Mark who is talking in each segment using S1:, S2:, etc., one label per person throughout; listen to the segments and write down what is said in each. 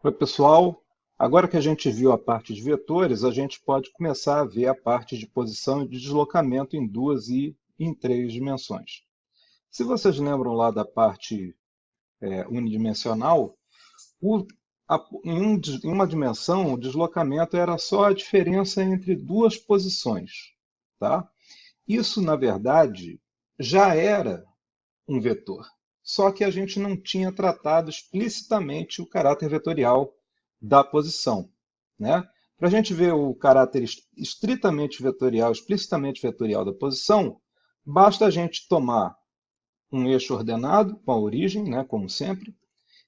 S1: Oi, pessoal. Agora que a gente viu a parte de vetores, a gente pode começar a ver a parte de posição e de deslocamento em duas e em três dimensões. Se vocês lembram lá da parte é, unidimensional, o, a, em, um, em uma dimensão, o deslocamento era só a diferença entre duas posições. Tá? Isso, na verdade, já era um vetor só que a gente não tinha tratado explicitamente o caráter vetorial da posição. Né? Para a gente ver o caráter estritamente vetorial, explicitamente vetorial da posição, basta a gente tomar um eixo ordenado com a origem, né, como sempre,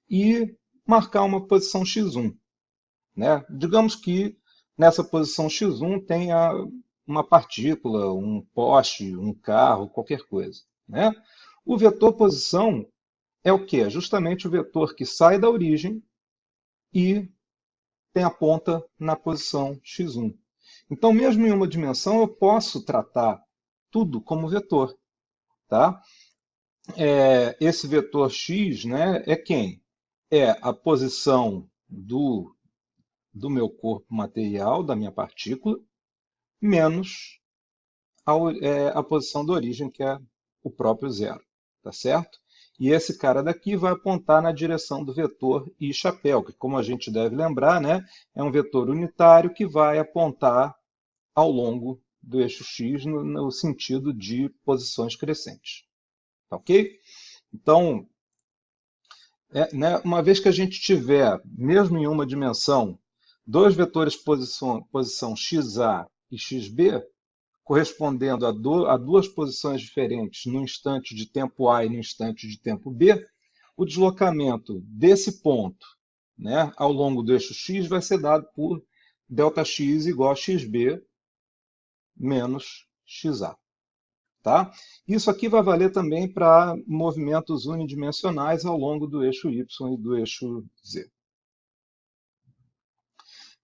S1: e marcar uma posição x1. Né? Digamos que nessa posição x1 tenha uma partícula, um poste, um carro, qualquer coisa. Né? O vetor posição é o que? É justamente o vetor que sai da origem e tem a ponta na posição x1. Então, mesmo em uma dimensão, eu posso tratar tudo como vetor. Tá? É, esse vetor x né, é quem? É a posição do, do meu corpo material, da minha partícula, menos a, é, a posição da origem, que é o próprio zero tá certo? E esse cara daqui vai apontar na direção do vetor I chapéu, que como a gente deve lembrar, né, é um vetor unitário que vai apontar ao longo do eixo X no, no sentido de posições crescentes. Tá ok? Então, é, né, uma vez que a gente tiver, mesmo em uma dimensão, dois vetores posição, posição XA e XB, correspondendo a, do, a duas posições diferentes no instante de tempo A e no instante de tempo B, o deslocamento desse ponto né, ao longo do eixo x vai ser dado por ΔX igual a xb menos xa. Tá? Isso aqui vai valer também para movimentos unidimensionais ao longo do eixo y e do eixo z.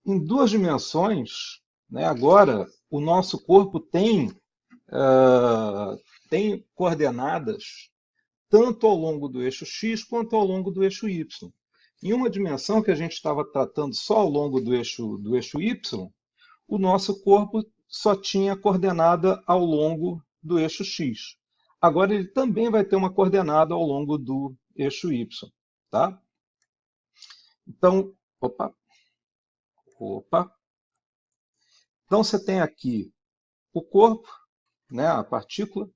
S1: Em duas dimensões, né, agora, o nosso corpo tem, uh, tem coordenadas tanto ao longo do eixo x quanto ao longo do eixo y. Em uma dimensão que a gente estava tratando só ao longo do eixo, do eixo y, o nosso corpo só tinha coordenada ao longo do eixo x. Agora ele também vai ter uma coordenada ao longo do eixo y. Tá? Então, opa, opa, então você tem aqui o corpo, né, a partícula,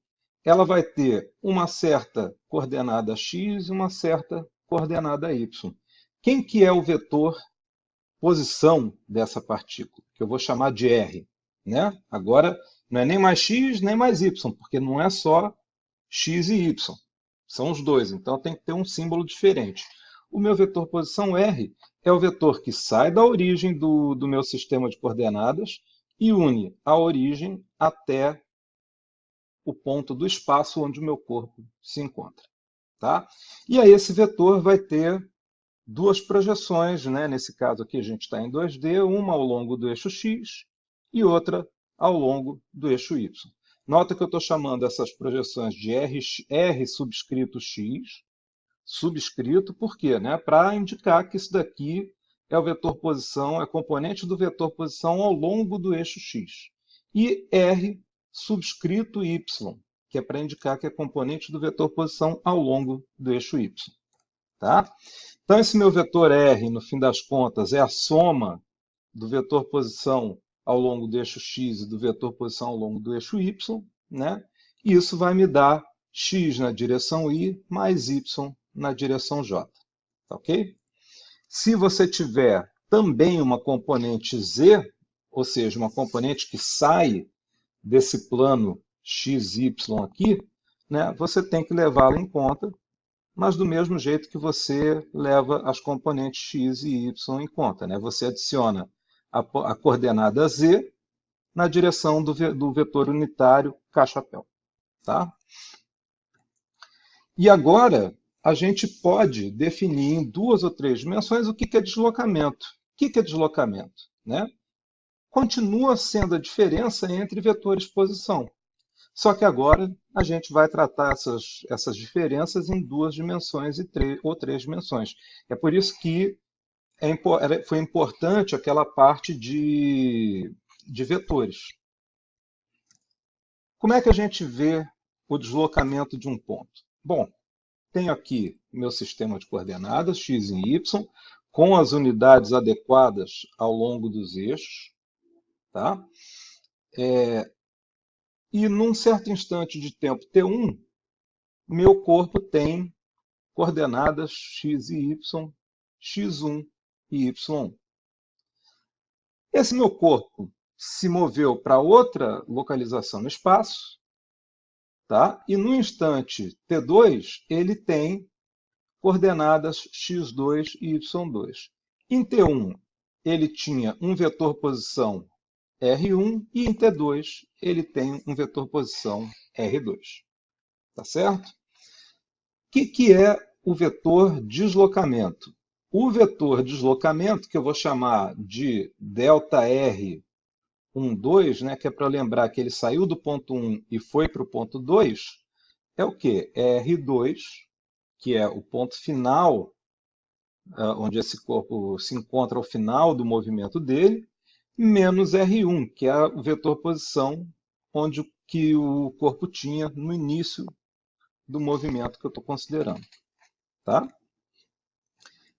S1: ela vai ter uma certa coordenada x e uma certa coordenada y. Quem que é o vetor posição dessa partícula? Que eu vou chamar de r. Né? Agora, não é nem mais x, nem mais y, porque não é só x e y. São os dois, então tem que ter um símbolo diferente. O meu vetor posição r é o vetor que sai da origem do, do meu sistema de coordenadas e une a origem até o ponto do espaço onde o meu corpo se encontra. Tá? E aí esse vetor vai ter duas projeções, né? nesse caso aqui a gente está em 2D, uma ao longo do eixo x e outra ao longo do eixo y. Nota que eu estou chamando essas projeções de R, R subscrito x, subscrito, por quê? Né? Para indicar que isso daqui é o vetor posição, é componente do vetor posição ao longo do eixo x. E R subscrito y, que é para indicar que é componente do vetor posição ao longo do eixo y. Tá? Então, esse meu vetor R, no fim das contas, é a soma do vetor posição ao longo do eixo x e do vetor posição ao longo do eixo y. Né? E isso vai me dar x na direção y mais y na direção j. Tá ok? Se você tiver também uma componente z, ou seja, uma componente que sai desse plano xy aqui, né, você tem que levá-la em conta, mas do mesmo jeito que você leva as componentes x e y em conta. Né? Você adiciona a, a coordenada z na direção do, do vetor unitário k-chapéu. Tá? E agora, a gente pode definir em duas ou três dimensões o que é deslocamento. O que é deslocamento? Né? Continua sendo a diferença entre vetores de posição. Só que agora a gente vai tratar essas, essas diferenças em duas dimensões e ou três dimensões. É por isso que é, foi importante aquela parte de, de vetores. Como é que a gente vê o deslocamento de um ponto? Bom, tenho aqui meu sistema de coordenadas, x e y, com as unidades adequadas ao longo dos eixos. Tá? É, e num certo instante de tempo t1, meu corpo tem coordenadas x e y, x1 e y1. Esse meu corpo se moveu para outra localização no espaço, tá? e no instante t2 ele tem coordenadas x2 e y2. Em T1, ele tinha um vetor posição R1 e em T2 ele tem um vetor posição R2. Tá certo? O que, que é o vetor deslocamento? O vetor deslocamento, que eu vou chamar de ΔR 1, 2, né, que é para lembrar que ele saiu do ponto 1 e foi para o ponto 2, é o quê? É R2 que é o ponto final, ah, onde esse corpo se encontra ao final do movimento dele, menos R1, que é o vetor posição, onde que o corpo tinha no início do movimento que eu estou considerando. Tá?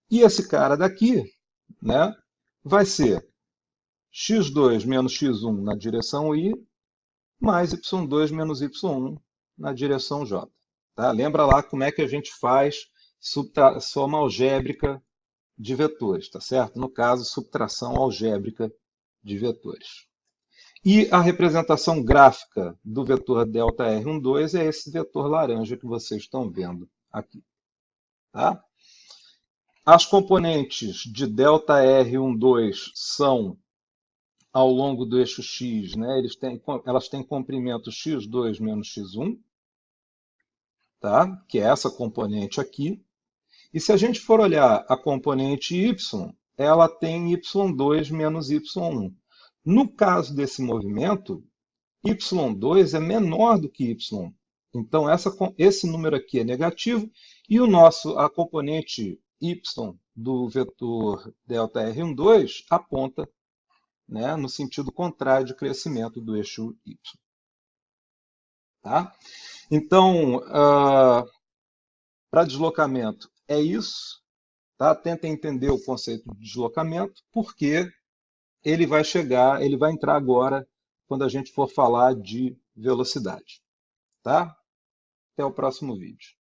S1: E esse cara daqui né, vai ser x2 menos x1 na direção y, mais y2 menos y1 na direção j. Tá? Lembra lá como é que a gente faz soma algébrica de vetores, tá certo? No caso, subtração algébrica de vetores. E a representação gráfica do vetor ΔR12 é esse vetor laranja que vocês estão vendo aqui. Tá? As componentes de ΔR12 são ao longo do eixo x, né, eles têm, elas têm comprimento x2 menos x1, tá? que é essa componente aqui. E se a gente for olhar a componente y, ela tem y2 menos y1. No caso desse movimento, y2 é menor do que y. Então, essa, esse número aqui é negativo e o nosso, a componente y do vetor ΔR12 aponta né, no sentido contrário de crescimento do eixo y. Tá? Então, uh, para deslocamento é isso. Tá? Tenta entender o conceito de deslocamento, porque ele vai chegar, ele vai entrar agora quando a gente for falar de velocidade. Tá? Até o próximo vídeo.